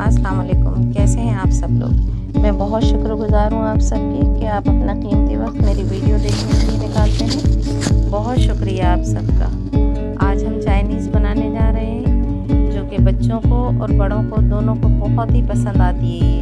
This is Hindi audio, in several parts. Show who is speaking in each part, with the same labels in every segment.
Speaker 1: अस्सलाम कैसे हैं आप सब लोग? मैं बहुत शुक्रगुजार हूँ आप सबकी कि आप अपना कीमती वक्त मेरी वीडियो देखने के लिए निकालते हैं। बहुत शुक्रिया आप सबका। आज हम चाइनीज़ बनाने जा रहे हैं, जो कि बच्चों को और बड़ों को दोनों को बहुत ही पसंद आती है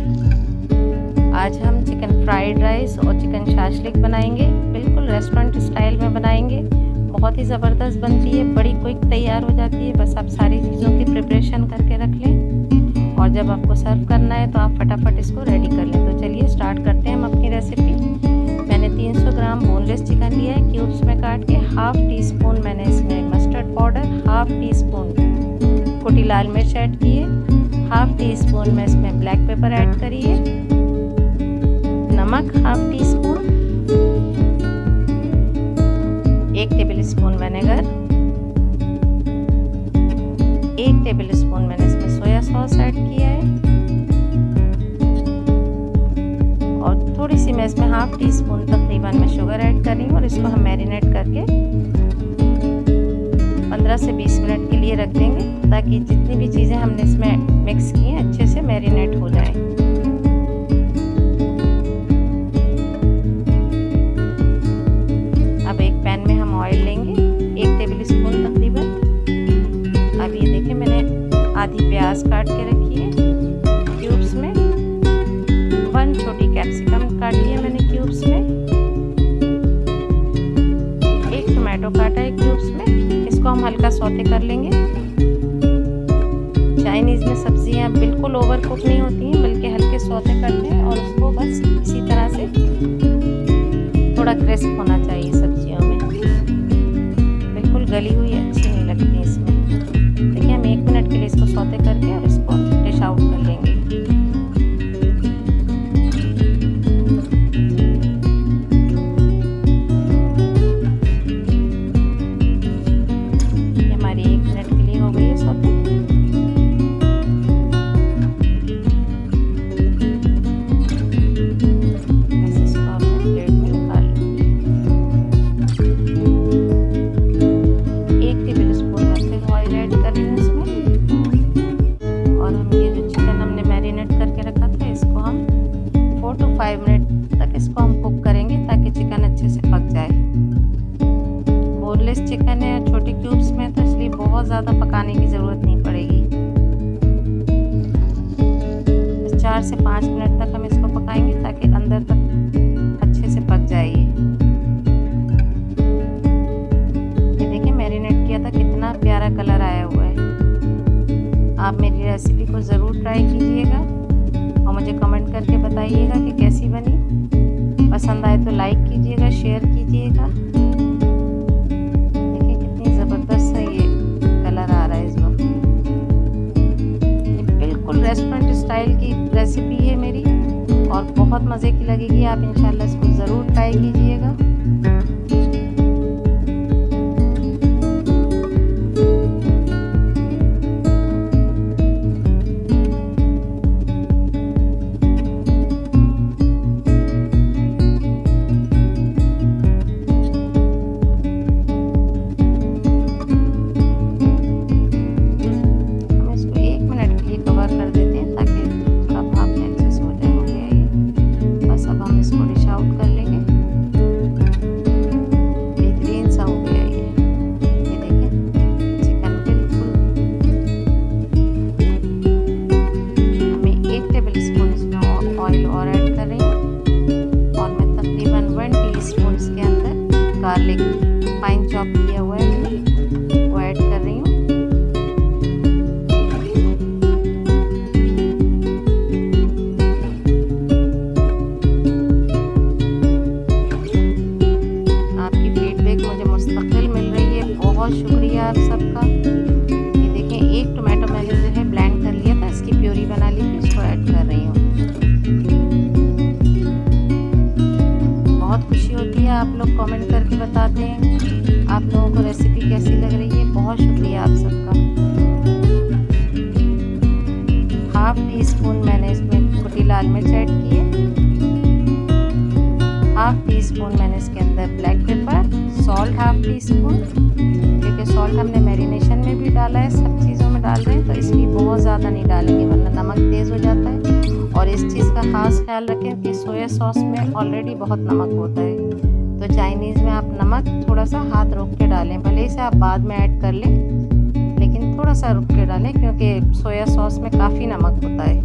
Speaker 1: आज हम चिकन फ्राइड राइस और चिकन शाशलिक बनाएँगे। बिल्कुल रेस्टोरेंट स्टाइल में बनाएँगे। बहुत ही ज़बरदस्त बनती है, बड़ी क्विक तैयार हो जाती है। बस आप सारी चीज़ों की प्रिपरेशन करके रख लें और जब आपको सर्व करना है तो आप फटाफट इसको रेडी कर लें। तो चलिए स्टार्ट करते हैं हम अपनी रेसिपी मैंने 300 ग्राम बोनलेस चिकन लिया है क्यूब्स में काट के हाफ़ टी स्पून मैंने इसमें mustard powder half teaspoon कुटी लाल मिर्च ऐड की है हाफ़ टी स्पून में इसमें ब्लैक पेपर ऐड करिए नमक हाफ़ टी स्पून एक टेबल स्पून विनेगर एक टेबल स्पून मैंने इसमें सोया सॉस ऐड किया है, और थोड़ी सी मैं इसमें हाफ़ टी स्पून तकरीबन मैं शुगर ऐड कर रही हूँ और इसको हम मैरिनेट करके 15 से 20 मिनट के लिए रख देंगे, ताकि जितनी भी चीज़ें हमने इसमें मिक्स की हैं, अच्छे से मैरिनेट हो जाए। आधी प्याज काट के रखी है क्यूब्स में। वन छोटी कैप्सिकम काटी है मैंने क्यूब्स में। एक टोमेटो काटा है क्यूब्स में। इसको हम हल्का सौते कर लेंगे। चाइनीज़ में सब्ज़ियाँ बिल्कुल ओवर कुक नहीं होती हैं, बल्कि हल्के सौते करते हैं और उसको बस इसी तरह से थोड़ा क्रिस्प होना चाहिए सब्जियों में। बिल्कुल गली हुई अच्छी नहीं लगती इसमें। रेस्टोरेंट स्टाइल की रेसिपी है मेरी और बहुत मज़े की लगेगी। आप इंशाल्लाह इसको ज़रूर ट्राई कीजिएगा। गार्लिक सकते हैं। आप लोगों को रेसिपी कैसी लग रही है? बहुत शुक्रिया आप सबका। हाफ़ टी स्पून मैंने इसमें कुटी लाल मिर्च ऐड की है। हाफ़ टी स्पून मैंने इसके अंदर black pepper salt half teaspoon क्योंकि सॉल्ट हमने मैरिनेशन में भी डाला है, सब चीज़ों में डाल रहे हैं तो इसलिए बहुत ज़्यादा नहीं डालेंगे, वरना नमक तेज़ हो जाता है। और इस चीज़ का ख़ास ख्याल रखें कि सोया सॉस में ऑलरेडी बहुत नमक होता है। चाइनीज़ में आप नमक थोड़ा सा हाथ रोक के डालें। भले इसे आप बाद में ऐड कर लें, लेकिन थोड़ा सा रुक के डालें क्योंकि सोया सॉस में काफ़ी नमक होता है।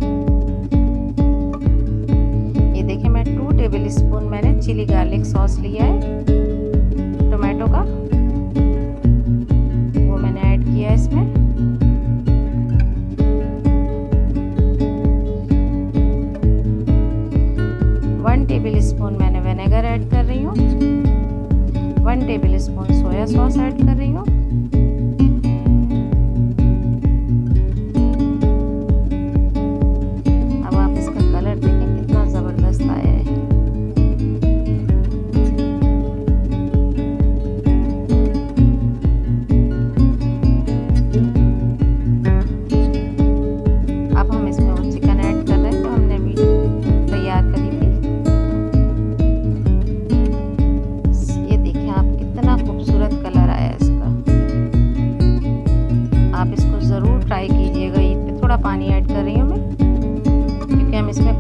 Speaker 1: ये देखिए, मैं टू टेबल स्पून मैंने चिली गार्लिक सॉस लिया है। टोमेटो का, वो मैंने ऐड किया है इसमें। वन टेबल स्पून मैंने विनेगर ऐड कर रही हूँ। One tablespoon soya sauce add कर रही हूँ।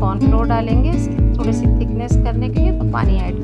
Speaker 1: कॉर्नफ्लोर डालेंगे इसकी थोड़ी सी थिकनेस करने के लिए तो पानी ऐड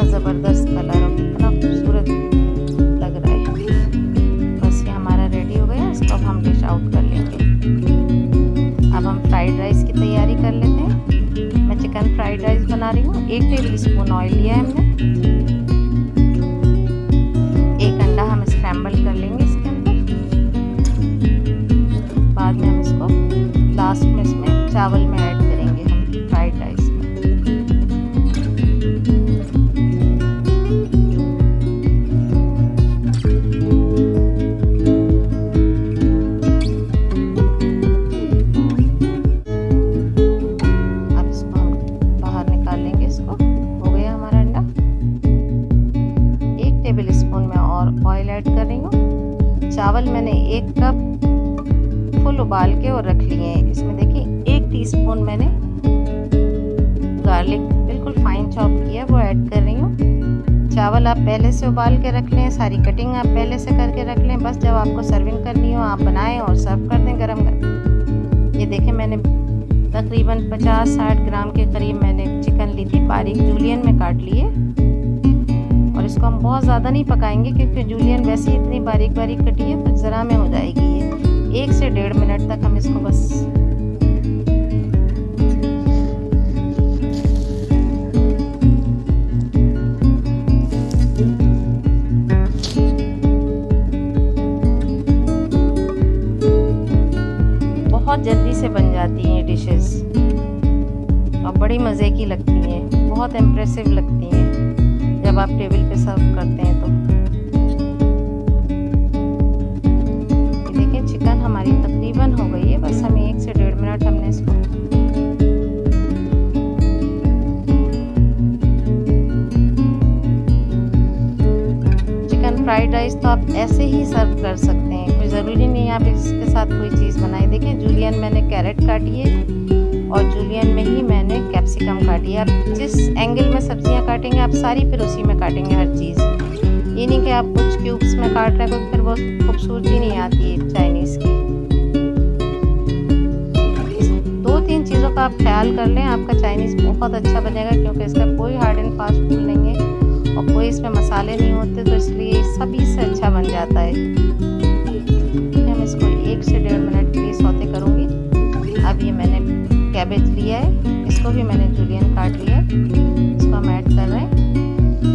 Speaker 1: कितना ज़बरदस्त कलर और कितना खूबसूरत लग रहा है। बस ये हमारा रेडी हो गया, इसको हम डिश आउट कर लेंगे। अब हम फ्राइड राइस की तैयारी कर लेते हैं। मैं चिकन फ्राइड राइस बना रही हूँ। एक टेबल स्पून ऑयल लिया है हमने। एक अंडा हम स्क्रैम्बल कर लेंगे इसके लास्ट में इसमें चावल में ऐड चावल मैंने एक कप फुल उबाल के और रख लिए हैं। इसमें देखिए, एक टीस्पून मैंने गार्लिक बिल्कुल फाइन चॉप किया, वो ऐड कर रही हूँ। चावल आप पहले से उबाल के रख लें, सारी कटिंग आप पहले से करके रख लें। बस जब आपको सर्विंग करनी हो, आप बनाएँ और सर्व कर दें गरम गरम ये देखें मैंने तकरीबन 50-60 ग्राम के करीब मैंने चिकन ली थी, बारीक जूलियन में काट लिए हम बहुत ज़्यादा नहीं पकाएँगे क्योंकि जूलियन वैसे ही इतनी बारीक बारीक कटी है तो ज़रा में हो जाएगी ये। एक से डेढ़ मिनट तक हम इसको बस बहुत जल्दी से बन जाती हैं डिशेस और बड़ी मज़े की लगती हैं, बहुत इम्प्रेसिव लगती हैं। जब आप टेबल पे सर्व करते हैं तो। देखिए, चिकन हमारी तकरीबन हो गई है, बस हमें एक से डेढ़ मिनट हमने इसको चिकन फ्राइड राइस तो आप ऐसे ही सर्व कर सकते हैं, कोई ज़रूरी नहीं आप इसके साथ कोई चीज़ बनाए। देखिए जूलियन मैंने कैरेट काटी है। और जूलियन में ही मैंने कैप्सिकम काटी है। आप जिस एंगल में सब्ज़ियाँ काटेंगे, आप सारी फिर उसी में काटेंगे हर चीज़। ये नहीं कि आप कुछ क्यूब्स में काट रहे हैं फिर वो खूबसूरती नहीं आती है चाइनीज़ की। दो तीन चीज़ों का आप ख्याल कर लें, आपका चाइनीज़ बहुत अच्छा बनेगा, क्योंकि इसका कोई हार्ड एंड फास्ट फ़ूड नहीं है और कोई इसमें मसाले नहीं होते तो इसलिए सभी से अच्छा बन जाता है। हम इसको एक से डेढ़ मिनट के लिए सौते करूँगी। अब ये मैंने कैबेज लिया है। इसको भी मैंने जूलियन काट लिया है। इसको हम ऐड कर रहे हैं।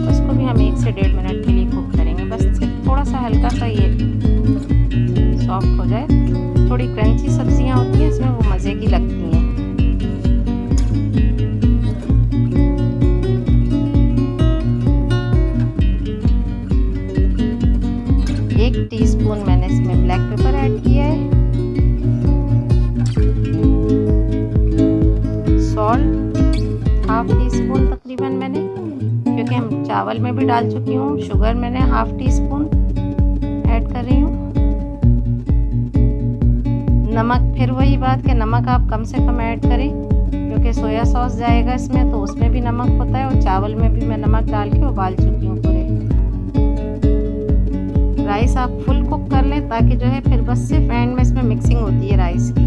Speaker 1: उसको भी हम एक से डेढ़ मिनट के लिए कुक करेंगे। बस थोड़ा सा हल्का सा ये सॉफ्ट हो जाए। थोड़ी क्रंची सब्ज़ियाँ होती हैं, इसमें वो मज़े की लगती हैं। भी डाल चुकी हूँ। शुगर मैंने हाफ़ टी स्पून ऐड कर रही हूँ। नमक, फिर वही बात कि नमक आप कम से कम ऐड करें, क्योंकि सोया सॉस जाएगा इसमें तो उसमें भी नमक होता है और चावल में भी मैं नमक डाल के उबाल चुकी हूँ पूरे। राइस आप फुल कुक कर लें, ताकि जो है फिर बस सिर्फ़ एंड में इसमें मिक्सिंग होती है राइस की।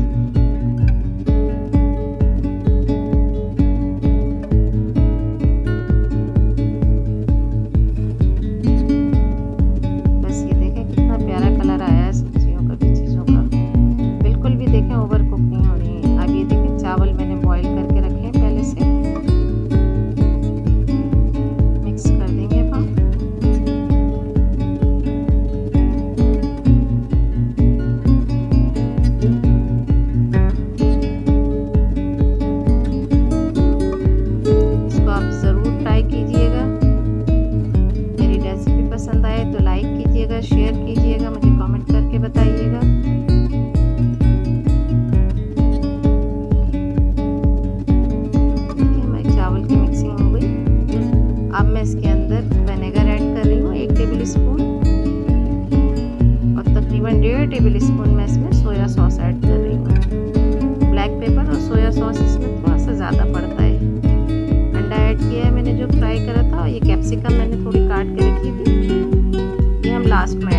Speaker 1: टेबल स्पून मैं इसमें सोया सॉस ऐड कर रही हूँ। ब्लैक पेपर और सोया सॉस इसमें थोड़ा सा ज़्यादा पड़ता है। अंडा ऐड किया है मैंने जो फ्राई करा था, ये कैप्सिकम मैंने थोड़ी काट के रखी थी। ये हम लास्ट में